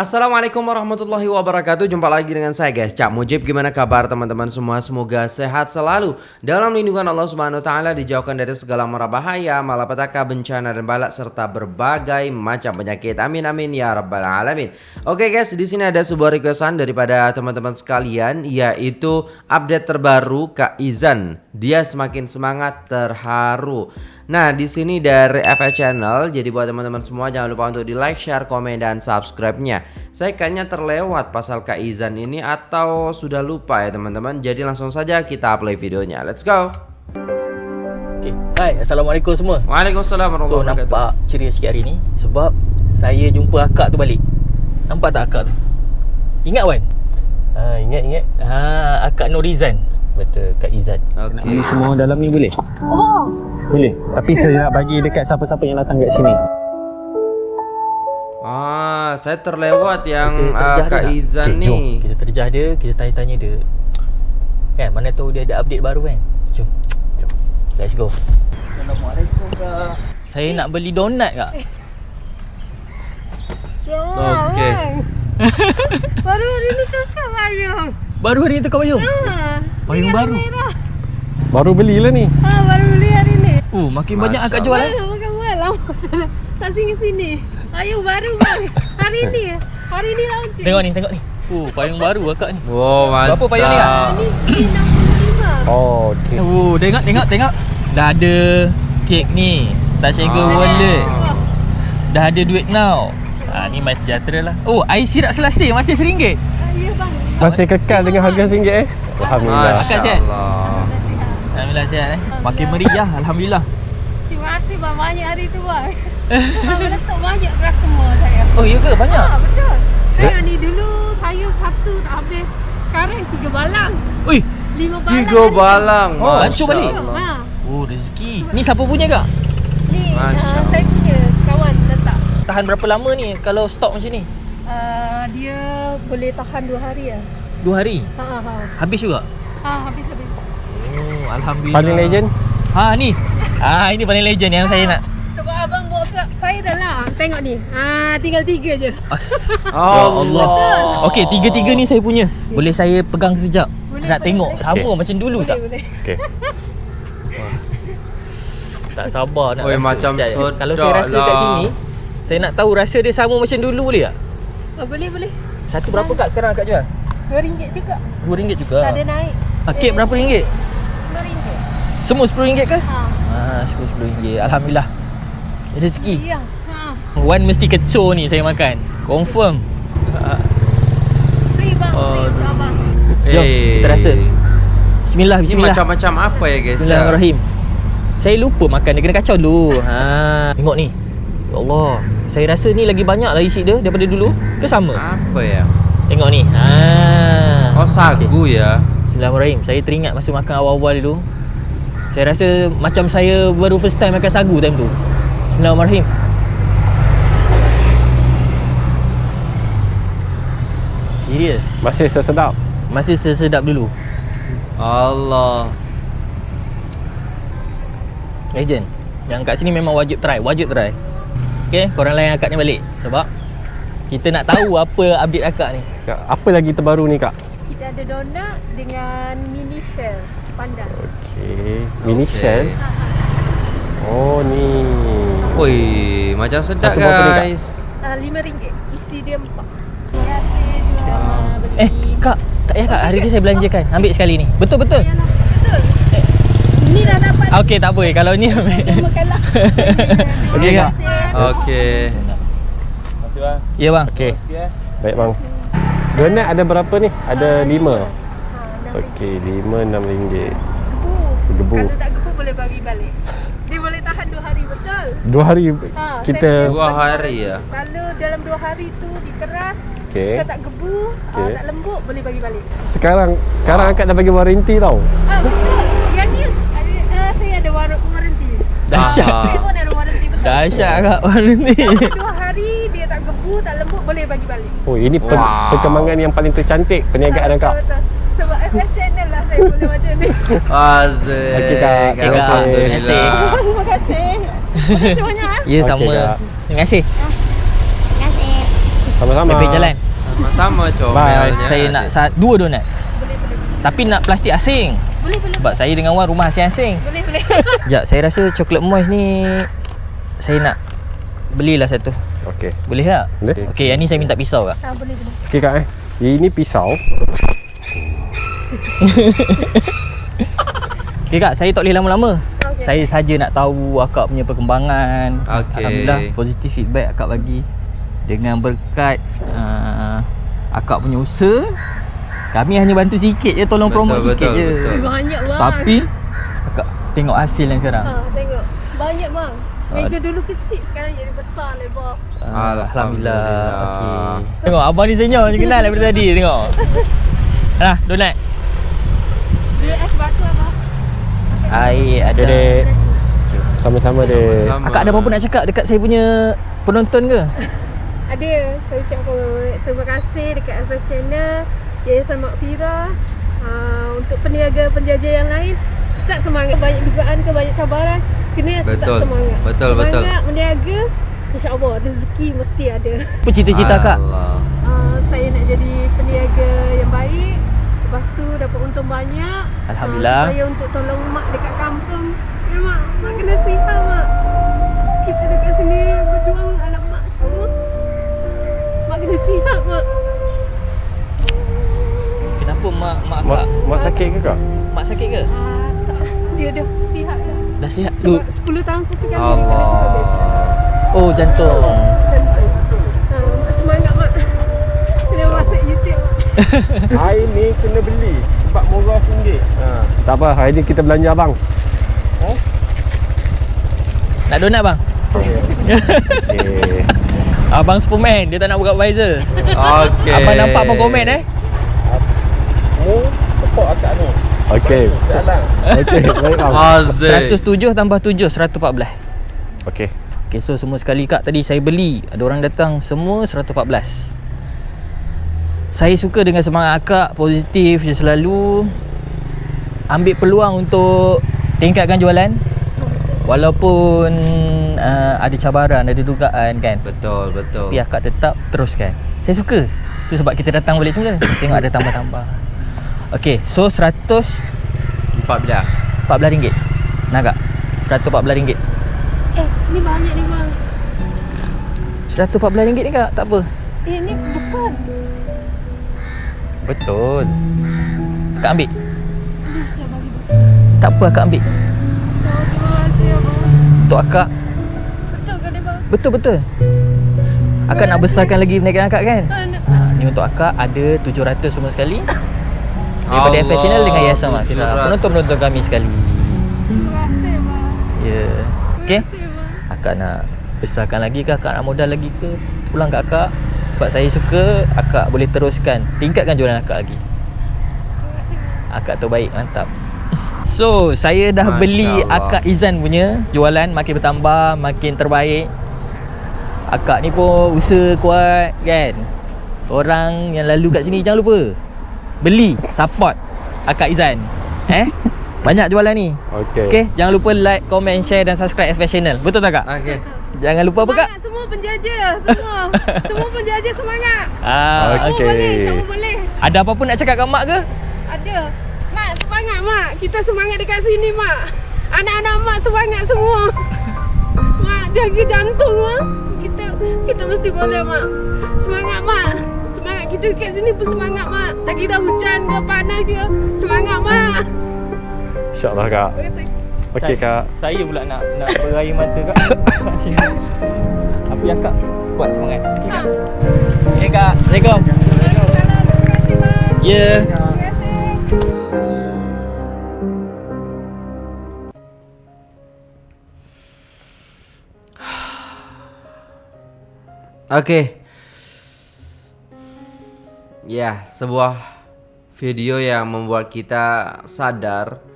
Assalamualaikum warahmatullahi wabarakatuh. Jumpa lagi dengan saya guys. Cak Mujib Gimana kabar teman-teman semua? Semoga sehat selalu. Dalam lindungan Allah subhanahu ta'ala Dijauhkan dari segala mara bahaya Malapetaka, bencana dan balak Serta berbagai macam penyakit. Amin amin ya rabbal alamin. Oke guys di sini ada sebuah requestan Daripada teman-teman sekalian Yaitu update terbaru Kak Izan. Dia semakin semangat terharu Nah, di sini dari FH Channel, jadi buat teman-teman semua jangan lupa untuk di like, share, komen, dan subscribe-nya. Saya kayaknya terlewat pasal Kak Izan ini atau sudah lupa ya teman-teman. Jadi langsung saja kita play videonya. Let's go. Okay. Hai, Assalamualaikum semua. Waalaikumsalam So warahmatullahi wabarakatuh. nampak ceria sikit hari ni sebab saya jumpa akak tu balik. Nampak tak akak tu? Ingat Wan? Ha, ingat ingat. Ha, akak Norizan. Betul, Kak Izan. Okey. Ini semua dalam ni boleh? Oh. Boleh. Tapi saya nak bagi dekat siapa-siapa yang datang kat sini. Ah, saya terlewat yang Kita uh, Kak dia? Izan Okay, ni. Jom, kita terjah dia, kita tanya-tanya dia. Kan, mana tahu dia ada update baru kan? Jom. Jom. Let's go. Assalamualaikum Kak. Saya nak beli donat Kak. Okey. Baru hari ni kakak payung. Baru hari ni tukar payung. Ha. Payung baru. Merah. Baru belilah ni. Ha, baru beli Oh, makin banyak Masya akak jual eh. Bukan buat lama. Tak sini sini. Payung baru bang. Hari ni. Hari ni launching. Tengok ni, tengok ni. Oh, payung baru akak ni. Wow, mantap. Berapa payung ni, Kak? Ni P65. Oh, okey. Oh, tengok tengok tengok. Dah ada kek ni. Tak segel Ah. wallet. Dah ada duit now. Ha, ni My Sejahtera lah. Oh, air sirap selasih masih RM1. Ah, Ya bang. Masih kekal dengan harga RM1 eh? Alhamdulillah. Akak sihat? Alhamdulillah sihat eh. Makin meriah Alhamdulillah. Terima kasih bang banyak hari tu bang. Bang letak banyak customer saya. Oh, ya ke? Banyak? Ha, betul. Saya ni dulu saya satu tak habis. Sekarang tiga balang. Ui, Lima balang. Tiga balang. Oh, Masya hancur balik? Allah. Ha. oh rezeki. Ni siapa punya kak? Ni uh, saya punya kawan letak. Tahan berapa lama ni kalau stok macam ni? Uh, dia boleh tahan dua hari ya. Dua hari? Ha ha. Habis juga? Ha habis habis. Alhamdulillah. Paling legend? Ha, ni. Ah, ini paling legend yang saya nak. Sebab abang bawa ke viral lah. Tengok ni. Ha tinggal tiga je. Ya Allah. Okey, tiga-tiga ni saya punya. Boleh saya pegang sekejap? Boleh, Nak boleh, tengok boleh. sama Okey. macam dulu tak? Boleh boleh. Okey. Tak sabar nak Oi, rasa. macam Sekejap, sedap Kalau saya rasa kat lah. sini, saya nak tahu rasa dia sama macam dulu boleh tak? Oh, boleh boleh. Satu berapa kak sekarang kak jual? RM2 juga. RM2 juga. Tak ada naik. Ah, kek berapa ringgit? RM10. Semua RM10 ke? Ha. Ah, RM10. Alhamdulillah. Rezeki. Ya. Ha. Wan mesti kecoh ni saya makan. Confirm. Free bang. Free untuk abang. Jom, Eh. kita rasa. Bismillah, Ini bismillah. macam-macam apa ya guys? Bismillahirrahmanirrahim. Saya lupa makan dia kena kacau dulu. Ha, tengok ni. Ya Allah. Saya rasa ni lagi banyak lah isi dia daripada dulu. Ke sama? Apa ya? Tengok ni. Ha. Oh sagu ya. Bismillahirrahmanirrahim. Saya teringat masa makan awal-awal dulu. Saya rasa macam saya baru first time makan sagu time tu. Bismillahirrahmanirrahim. Serius. Masih sesedap. Masih sesedap dulu. Allah. Legend. Yang kat sini memang wajib try, wajib try. Okay, korang layan akak ni balik sebab kita nak tahu apa update akak ni. Kak, Apa lagi terbaru ni kak? Kita ada donat dengan mini shell pandan. Okey. Mini Okey. shell. Oh ni. Oi, macam sedap Satu guys. Ah RM5. Isi dia empat. Terima kasih juga sama beli. Eh, kak, tak payah kak. Hari ni saya belanjakan. Ambil sekali ni. Betul betul. Betul. Ni dah dapat. Okey, tak apa. Kalau ni ambil. Makanlah. Okey kak. Okey. Ya bang. Okey. Baik bang. Donat ada berapa ni? Ada lima. Ha, enam Okey, lima enam ringgit. gebu. Gebu. Kalau tak gebu boleh bagi balik. Dia boleh tahan dua hari betul. Dua hari Ha, kita. saya Dua bagi hari balik. ya? Kalau dalam dua hari tu dikeras, Okey. kalau tak gebu, okay. Okey. tak lembut boleh bagi balik. Sekarang sekarang akak dah bagi waranti tau. Ah betul. Yang ni uh, saya ada war- warranty. Dahsyat. Ah. Saya pun ada warranty betul. Dahsyat kak warna ni. Dua hari dia tak gebu, tak lembut boleh bagi balik. Oh, ini Wow. perkembangan yang paling tercantik perniagaan Betul, akak. betul. Sebab FF channel lah saya boleh macam ni. Azik. Okey, Kak. Terima kasih. Alhamdulillah. Terima kasih. Terima kasih banyak. ah. Ya sama. Kak. Terima kasih. Terima kasih. Sama-sama. Baik jalan. Sama-sama comelnya. Saya nak sa- dua donat. Tapi nak plastik asing. Boleh boleh Sebab saya dengan Wan rumah asing-asing. boleh boleh. Sekejap, saya rasa coklat moist ni saya nak belilah satu. Okey. Boleh tak? Boleh. Okey, yang ni saya minta pisau kak. Ah boleh boleh. Okey kak eh. Ini pisau. Okey kak, saya tak boleh lama-lama. Okey. Saya saja nak tahu akak punya perkembangan. Okey. Alhamdulillah positif feedback akak bagi. Dengan berkat uh, akak punya usaha, kami hanya bantu sikit je, tolong Betul, promote sikit betul, je. betul. Banyak bang. Tapi akak tengok hasil yang sekarang. Ha tengok. Banyak bang. Meja dulu kecil sekarang jadi besar lebar. Ah, Alhamdulillah. Alhamdulillah. Okey. Tengok abang ni senyum kenal daripada tadi tengok. Nah, donat. Dia es batu apa? Air ada. Dek. Sama-sama dek. Sama. Akak ada apa-apa nak cakap dekat saya punya penonton ke? Ada. Saya ucapkan terima kasih dekat FS Channel, Yayasan Mak Fira. Uh, untuk peniaga penjajah yang lain tetap semangat banyak dugaan ke banyak cabaran kena tetap Betul. semangat Betul, semangat betul. meniaga insyaAllah rezeki mesti ada Apa cita-cita kak? Uh, saya nak jadi peniaga yang baik lepas tu dapat untung banyak. Alhamdulillah. uh, supaya untuk tolong mak dekat kampung. Ya mak. Mak kena sihat mak. Kita dekat sini berjuang anak mak semua. Mak kena sihat mak. Kenapa mak mak Mak, mak sakit ke kak? Mak sakit ke? uh, tak, dia dah sihat. Dah Dah sihat? Sebab 10 tahun satu kali Allah. Oh jantung. Dan, uh, mak semangat mak kena masuk YouTube mak Air ni kena beli sebab murah RM1. Ha. Tak apa, hari ni kita belanja abang. Nak donat bang? Okey. Abang Superman dia tak nak buka visor. Okey. Abang nampak abang komen eh? Mu support akak ni. Okey. Okey, baik bang. Azik. 107 tambah 7 114. Okey. Okay so semua sekali kak tadi saya beli Ada orang datang semua 114 Saya suka dengan semangat akak Positif je selalu. Ambil peluang untuk Tingkatkan jualan. Walaupun uh, Ada cabaran, ada dugaan kan? Betul, betul. Tapi akak tetap teruskan. Saya suka. Itu sebab kita datang balik semula. Tengok ada tambah-tambah. Okay so 114 Empat belah. ringgit. Nak kak? 114 ringgit. Eh ni banyak ni bang. 114 ringgit ni kak? Tak apa. Eh ni bukan Betul. Akak ambil saya bagi Tak apa akak ambil terima kasih abang. Untuk akak Betul bang? Betul betul Akak nak besarkan lagi perniagaan akak kan Ah, ha, Ni untuk akak ada 700 semua sekali Daripada Allah, profesional dengan Yayasan Mak Fira 700. Penonton-penonton kami sekali Terima kasih bang. Ya yeah. Terima Okay kasih bang. Akak nak besarkan lagi ke Akak nak modal lagi ke Pulang kat akak Sebab saya suka Akak boleh teruskan. Tingkatkan jualan akak lagi. Akak tu baik Mantap. So saya dah Masya beli Allah. Akak Izan punya Jualan. Makin bertambah Makin terbaik. Akak ni pun usaha kuat kan? Orang yang lalu kat sini Jangan lupa. Beli Support Akak Izan. Eh? Banyak jualan ni. Okey. Okay Jangan lupa like, comment, share dan subscribe FS Channel. Betul tak kak? Okey. Jangan lupa apa kak? Semangat semua penjajah Semua. Semua penjajah semangat. Ah, Semua Okey. boleh Semua boleh. Ada apa-apa nak cakap kat mak ke? Ada. Mak semangat mak. Kita semangat dekat sini mak. Anak-anak mak semangat semua. Mak jaga jantung mak. Kita Kita mesti boleh mak. Semangat mak. Semangat kita dekat sini pun semangat mak. Tak kira hujan ke panas ke. Semangat mak. InsyaAllah kak. Okey kak. Saya pula nak nak berair mata kak Kat sini Tapi akak kuat semangat Okey kak Okay kak Assalamualaikum Ya yeah. Terima kasih Oke. Ya, sebuah video yang membuat kita sadar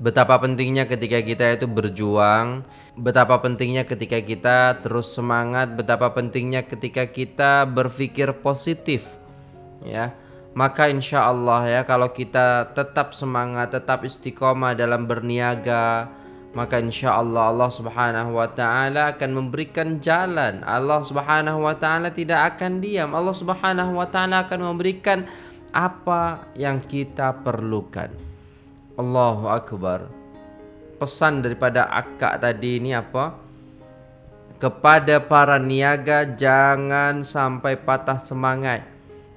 betapa pentingnya ketika kita itu berjuang, betapa pentingnya ketika kita terus semangat, betapa pentingnya ketika kita berpikir positif. Ya. Maka insya Allah ya kalau kita tetap semangat, tetap istiqomah dalam berniaga, maka insya Allah Allah Subhanahu wa taala akan memberikan jalan. Allah Subhanahu wa taala tidak akan diam. Allah Subhanahu wa taala akan memberikan apa yang kita perlukan. Allahu akbar. Pesan daripada akak tadi ini apa? Kepada para niaga jangan sampai patah semangat.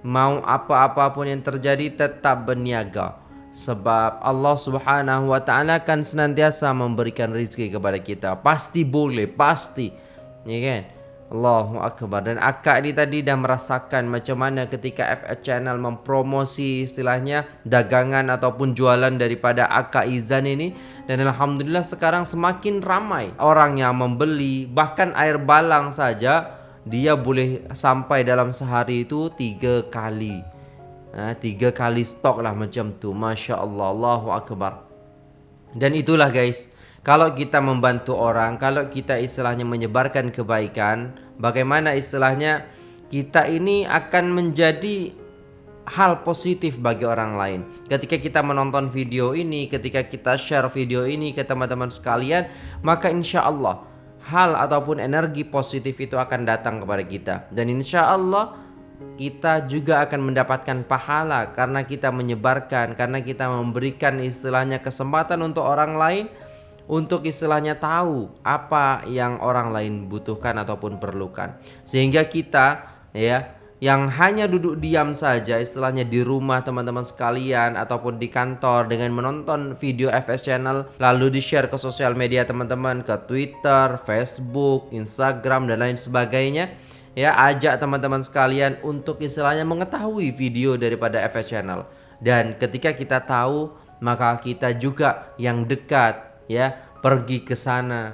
Mau apa-apa pun yang terjadi tetap berniaga sebab Allah Subhanahu wa taala akan senantiasa memberikan rezeki kepada kita. Pasti boleh, pasti. Ya kan? Allahu akbar. Dan akak ni tadi dah merasakan macam mana ketika FF channel mempromosi istilahnya dagangan ataupun jualan daripada akak Izan ini. Dan alhamdulillah sekarang semakin ramai orang yang membeli bahkan air balang saja dia boleh sampai dalam sehari itu tiga kali. Ha, Tiga kali stok lah macam tu. Masya Allah Allahu Akbar. Dan itulah guys Kalau kita membantu orang Kalau kita istilahnya menyebarkan kebaikan Bagaimana istilahnya Kita ini akan menjadi hal positif bagi orang lain. Ketika kita menonton video ini Ketika kita share video ini ke teman-teman sekalian Maka insya Allah Hal ataupun energi positif itu akan datang kepada kita. Dan insya Allah kita juga akan mendapatkan pahala karena kita menyebarkan, karena kita memberikan istilahnya kesempatan untuk orang lain untuk istilahnya tahu apa yang orang lain butuhkan ataupun perlukan. Sehingga kita ya yang hanya duduk diam saja istilahnya di rumah teman-teman sekalian ataupun di kantor dengan menonton video FS channel lalu di-share ke sosial media teman-teman ke Twitter, Facebook, Instagram dan lain sebagainya ya ajak teman-teman sekalian untuk istilahnya mengetahui video daripada FS Channel dan ketika kita tahu maka kita juga yang dekat ya pergi ke sana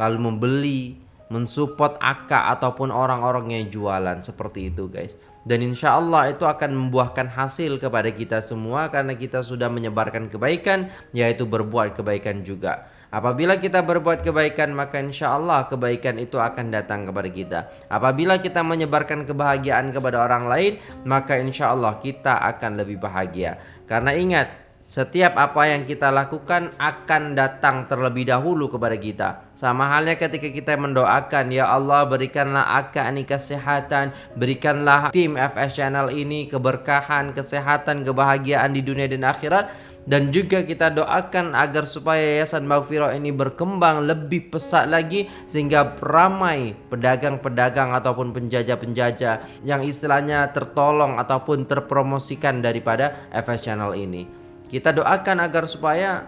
lalu membeli mensupport akak ataupun orang-orang yang jualan seperti itu guys dan insya Allah itu akan membuahkan hasil kepada kita semua karena kita sudah menyebarkan kebaikan yaitu berbuat kebaikan juga Apabila kita berbuat kebaikan maka insya Allah kebaikan itu akan datang kepada kita. Apabila kita menyebarkan kebahagiaan kepada orang lain maka insya Allah kita akan lebih bahagia. Karena ingat setiap apa yang kita lakukan akan datang terlebih dahulu kepada kita. Sama halnya ketika kita mendoakan Ya Allah berikanlah akak ini kesehatan Berikanlah tim FS Channel ini keberkahan, kesehatan, kebahagiaan di dunia dan akhirat dan juga kita doakan agar supaya Yayasan Maghfirah ini berkembang lebih pesat lagi sehingga ramai pedagang-pedagang ataupun penjajah-penjajah yang istilahnya tertolong ataupun terpromosikan daripada FS Channel ini. Kita doakan agar supaya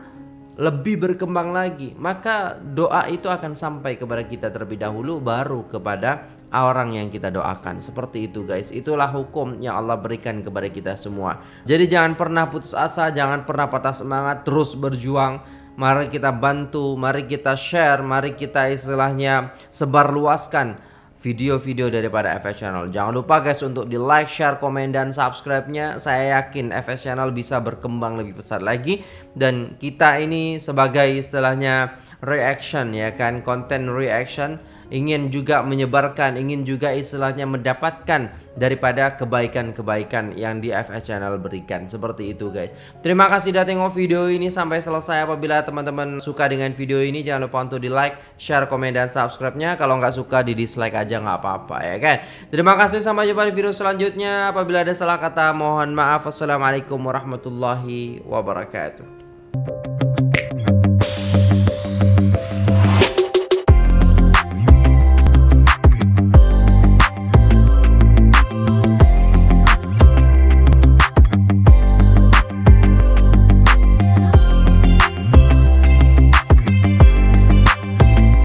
lebih berkembang lagi. Maka doa itu akan sampai kepada kita terlebih dahulu baru kepada orang yang kita doakan. Seperti itu guys. Itulah hukum yang Allah berikan kepada kita semua. Jadi jangan pernah putus asa jangan pernah patah semangat terus berjuang. Mari kita bantu mari kita share mari kita istilahnya sebarluaskan video-video daripada FS Channel. Jangan lupa guys untuk di like, share, komen, dan subscribe-nya. Saya yakin FS Channel bisa berkembang lebih pesat lagi. Dan kita ini sebagai istilahnya reaction ya kan, konten reaction ingin juga menyebarkan, ingin juga istilahnya mendapatkan daripada kebaikan-kebaikan yang di FS Channel berikan. Seperti itu guys. Terima kasih sudah tengok video ini sampai selesai. Apabila teman-teman suka dengan video ini jangan lupa untuk di like, share, komen, dan subscribe-nya. Kalau nggak suka di dislike aja nggak apa-apa ya kan. Terima kasih sampai jumpa di video selanjutnya. Apabila ada salah kata mohon maaf. Wassalamualaikum warahmatullahi wabarakatuh.